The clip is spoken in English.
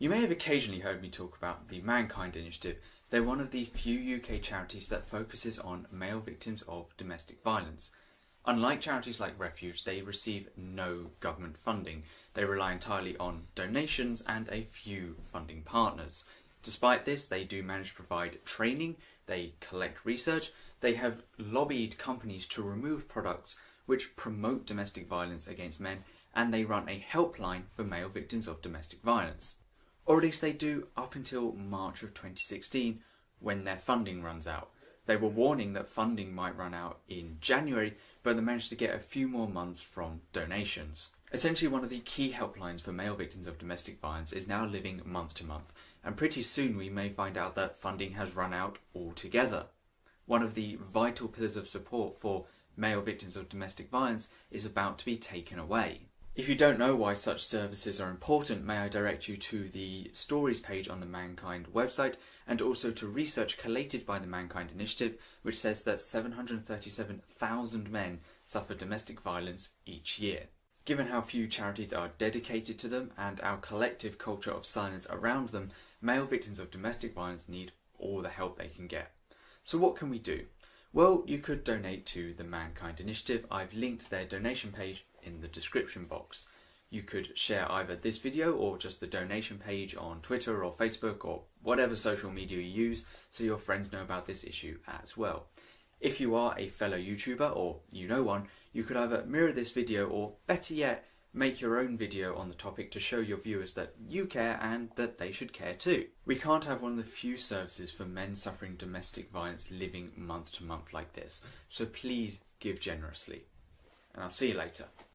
You may have occasionally heard me talk about the Mankind Initiative. They're one of the few UK charities that focuses on male victims of domestic violence. Unlike charities like Refuge, they receive no government funding. They rely entirely on donations and a few funding partners. Despite this, they do manage to provide training, they collect research, they have lobbied companies to remove products which promote domestic violence against men, and they run a helpline for male victims of domestic violence or at least they do up until March of 2016 when their funding runs out. They were warning that funding might run out in January, but they managed to get a few more months from donations. Essentially, one of the key helplines for male victims of domestic violence is now living month to month, and pretty soon we may find out that funding has run out altogether. One of the vital pillars of support for male victims of domestic violence is about to be taken away. If you don't know why such services are important, may I direct you to the stories page on the Mankind website and also to research collated by the Mankind Initiative, which says that 737,000 men suffer domestic violence each year. Given how few charities are dedicated to them and our collective culture of silence around them, male victims of domestic violence need all the help they can get. So what can we do? Well, you could donate to the Mankind Initiative. I've linked their donation page in the description box. You could share either this video or just the donation page on Twitter or Facebook or whatever social media you use so your friends know about this issue as well. If you are a fellow YouTuber or you know one, you could either mirror this video or better yet, make your own video on the topic to show your viewers that you care and that they should care too. We can't have one of the few services for men suffering domestic violence living month to month like this, so please give generously. And I'll see you later.